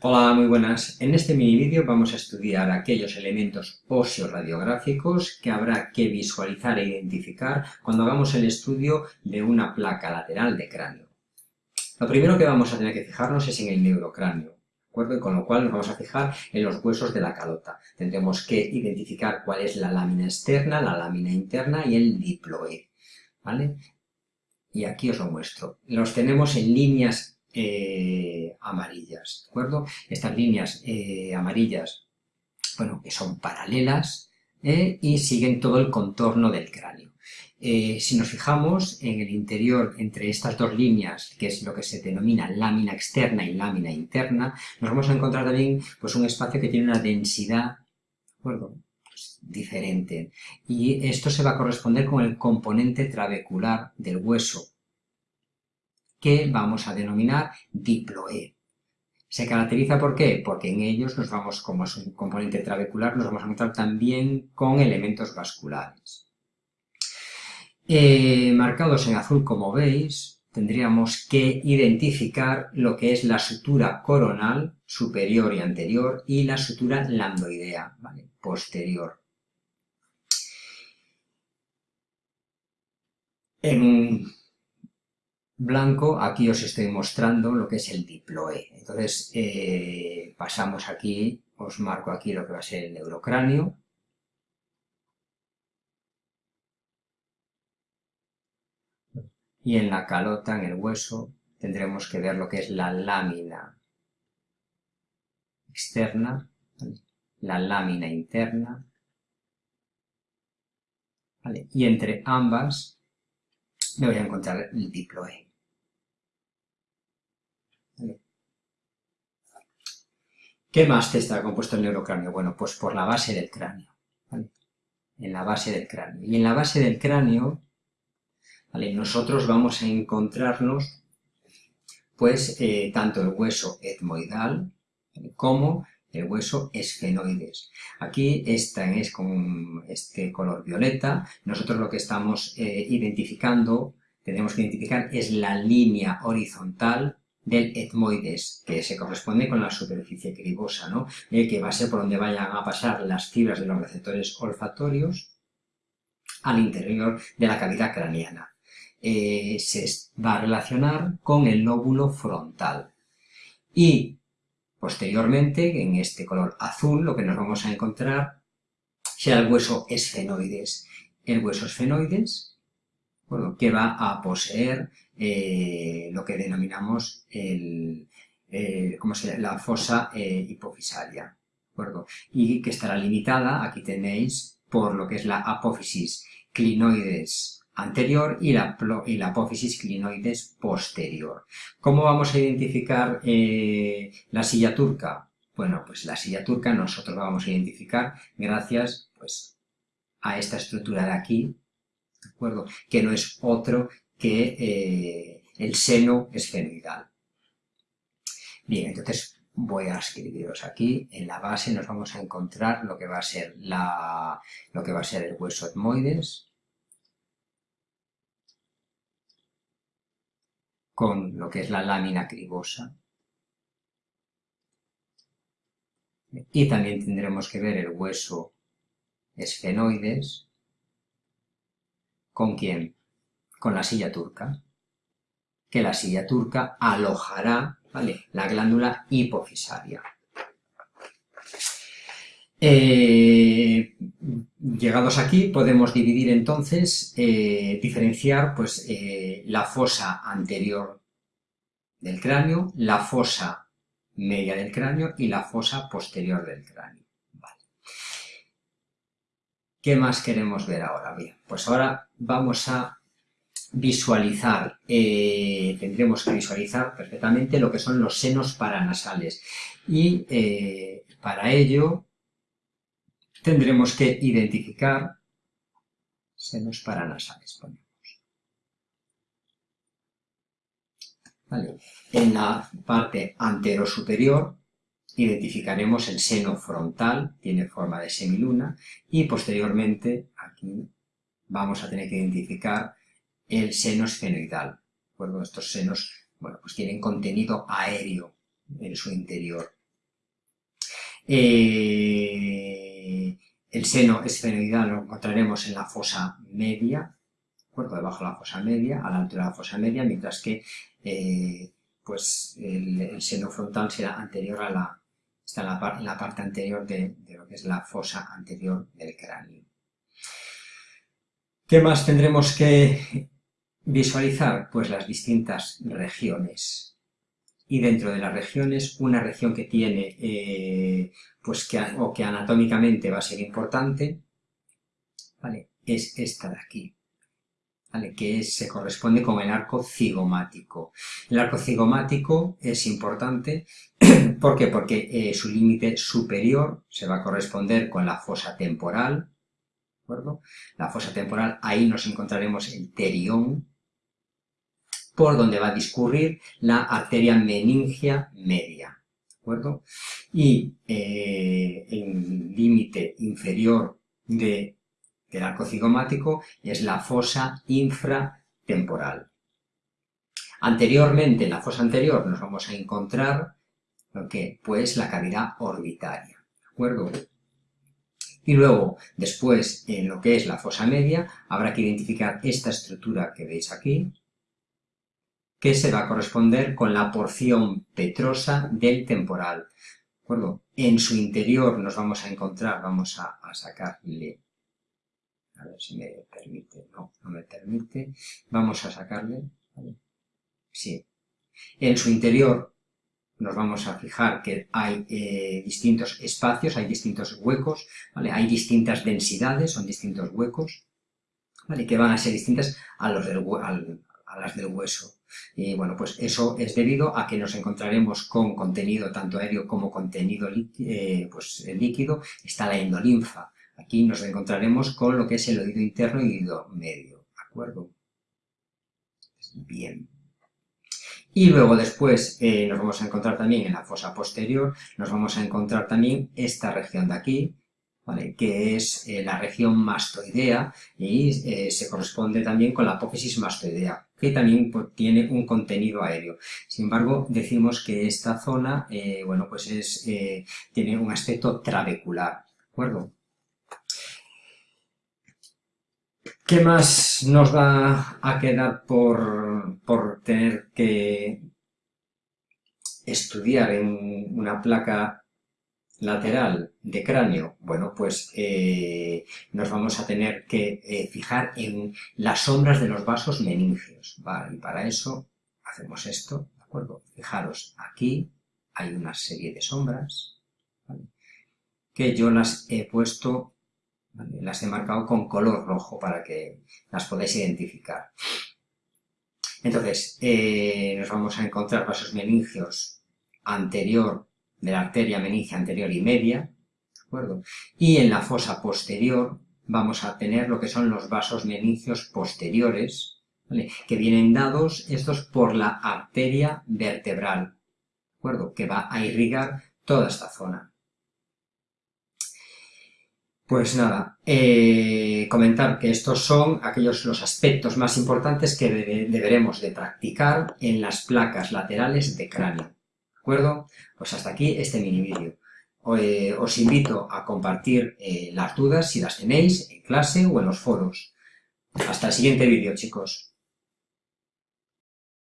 Hola, muy buenas. En este mini vídeo vamos a estudiar aquellos elementos óseo-radiográficos que habrá que visualizar e identificar cuando hagamos el estudio de una placa lateral de cráneo. Lo primero que vamos a tener que fijarnos es en el neurocráneo, ¿de acuerdo? Y con lo cual nos vamos a fijar en los huesos de la calota. Tendremos que identificar cuál es la lámina externa, la lámina interna y el diploe, ¿vale? Y aquí os lo muestro. Los tenemos en líneas eh, amarillas, ¿de acuerdo? Estas líneas eh, amarillas, bueno, que son paralelas eh, y siguen todo el contorno del cráneo. si nos fijamos en el interior entre estas dos líneas, que es lo que se denomina lámina externa y lámina interna, nos vamos a encontrar también pues, un espacio que tiene una densidad, ¿de acuerdo? Pues, diferente. Y esto se va a corresponder con el componente trabecular del hueso, que vamos a denominar diploe. ¿Se caracteriza por qué? Porque en ellos nos vamos, como es un componente trabecular, nos vamos a encontrar también con elementos vasculares. Eh, marcados en azul, como veis, tendríamos que identificar lo que es la sutura coronal superior y anterior y la sutura lambdoidea, posterior. En un blanco, aquí os estoy mostrando lo que es el diploe. Entonces, eh, pasamos aquí, os marco aquí lo que va a ser el neurocráneo. Y en la calota, en el hueso, tendremos que ver lo que es la lámina externa, la lámina interna, y entre ambas me voy a encontrar el diploe. ¿Qué más está compuesto el neurocráneo? Bueno, pues por la base del cráneo. En la base del cráneo. Y en la base del cráneo, nosotros vamos a encontrarnos, pues, eh, tanto el hueso etmoidal como el hueso esfenoides. Aquí esta es con este color violeta. Nosotros lo que estamos eh, identificando, tenemos que identificar, es la línea horizontal del etmoides, que se corresponde con la superficie cribosa, ¿no? Eh, que va a ser por donde vayan a pasar las fibras de los receptores olfatorios al interior de la cavidad craneana. Eh, se va a relacionar con el lóbulo frontal. Y posteriormente, en este color azul, lo que nos vamos a encontrar será el hueso esfenoides. El hueso esfenoides que va a poseer eh, lo que denominamos el, la fosa eh, hipofisaria, y que estará limitada, aquí tenéis, por lo que es la apófisis clinoides anterior y la, apófisis clinoides posterior. ¿Cómo vamos a identificar eh, la silla turca? Bueno, pues la silla turca nosotros la vamos a identificar gracias pues, a esta estructura de aquí, acuerdo? Que no es otro que eh, el seno esfenoidal. Bien, entonces voy a escribiros aquí, en la base nos vamos a encontrar lo que va a ser, la, lo que va a ser el hueso etmoides, con lo que es la lámina cribosa, y también tendremos que ver el hueso esfenoides, ¿Con quién? Con la silla turca. Que la silla turca alojará ¿vale? la glándula hipofisaria. Eh, llegados aquí podemos dividir entonces, eh, diferenciar pues, eh, la fosa anterior del cráneo, la fosa media del cráneo y la fosa posterior del cráneo. ¿Qué más queremos ver ahora? Bien, pues ahora vamos a visualizar, eh, tendremos que visualizar perfectamente lo que son los senos paranasales y eh, para ello tendremos que identificar senos paranasales. En la parte antero superior identificaremos el seno frontal, tiene forma de semiluna, y posteriormente aquí vamos a tener que identificar el seno esfenoidal. Bueno, estos senos bueno, pues tienen contenido aéreo en su interior. Eh, el seno esfenoidal lo encontraremos en la fosa media, ¿de debajo de la fosa media, a la altura de la fosa media, mientras que eh, pues el, seno frontal será anterior a la, está en la, parte anterior de lo que es la fosa anterior del cráneo. ¿Qué más tendremos que visualizar? Pues las distintas regiones y dentro de las regiones, una región que tiene, eh, pues que, o que anatómicamente va a ser importante, ¿vale? es esta de aquí, ¿vale? que se corresponde con el arco cigomático. El arco cigomático es importante, ¿por qué? Porque eh, su límite superior se va a corresponder con la fosa temporal, ¿de acuerdo? La fosa temporal, ahí nos encontraremos el terión, por donde va a discurrir la arteria meningia media. ¿De acuerdo? Y eh, el límite inferior de, del arco cigomático es la fosa infratemporal. Anteriormente, en la fosa anterior, nos vamos a encontrar lo que, pues, la cavidad orbitaria. ¿De acuerdo? Y luego, después, en lo que es la fosa media, habrá que identificar esta estructura que veis aquí, que se va a corresponder con la porción petrosa del temporal. ¿De acuerdo? En su interior nos vamos a encontrar, vamos a, sacarle, a ver si me permite, no, no me permite, vamos a sacarle, sí, en su interior nos vamos a fijar que hay eh, distintos espacios, hay distintos huecos, ¿vale? hay distintas densidades, son distintos huecos, ¿vale? que van a ser distintas a, los a las del hueso. Y bueno, pues eso es debido a que nos encontraremos con contenido tanto aéreo como contenido eh, pues, líquido. Está la endolinfa. Aquí nos encontraremos con lo que es el oído interno y oído medio. ¿De acuerdo? Bien. Y luego después eh, nos vamos a encontrar también en la fosa posterior, nos vamos a encontrar también esta región de aquí, que es eh, la región mastoidea y eh, se corresponde también con la apófisis mastoidea, que también pues, tiene un contenido aéreo. Sin embargo, decimos que esta zona, eh, bueno, pues es, tiene un aspecto trabecular, ¿de acuerdo? ¿Qué más nos va a quedar por, por tener que estudiar en una placa lateral de cráneo, bueno, pues eh, nos vamos a tener que eh, fijar en las sombras de los vasos meningios. Y para eso hacemos esto, ¿de acuerdo? Fijaros, aquí hay una serie de sombras, Que yo las he puesto, las he marcado con color rojo para que las podáis identificar. Entonces, eh, nos vamos a encontrar vasos meningios anterior de la arteria meningia anterior y media, ¿de acuerdo? Y en la fosa posterior vamos a tener lo que son los vasos meningios posteriores, ¿vale? que vienen dados estos por la arteria vertebral, ¿de acuerdo? Que va a irrigar toda esta zona. Pues nada, eh, comentar que estos son aquellos los aspectos más importantes que deberemos de practicar en las placas laterales de cráneo Pues hasta aquí este mini vídeo. Eh, os invito a compartir eh, las dudas si las tenéis en clase o en los foros. Hasta el siguiente vídeo, chicos.